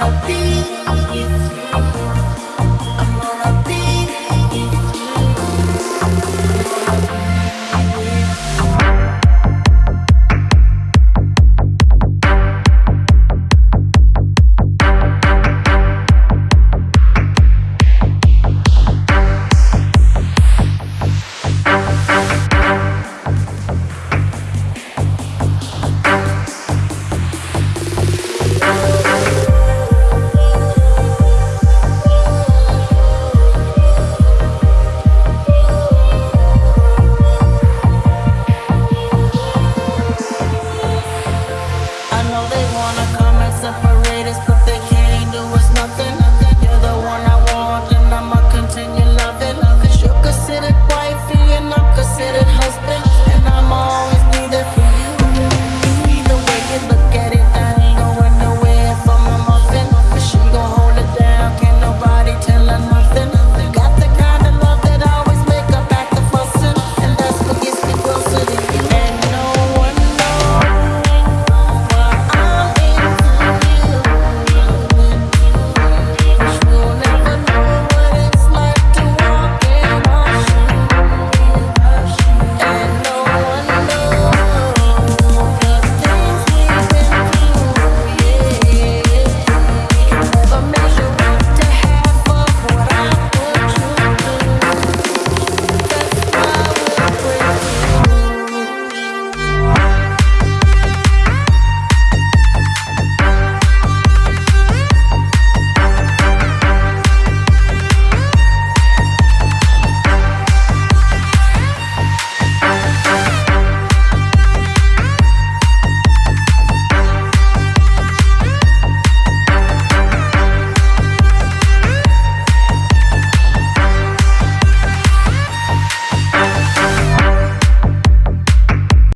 I'll be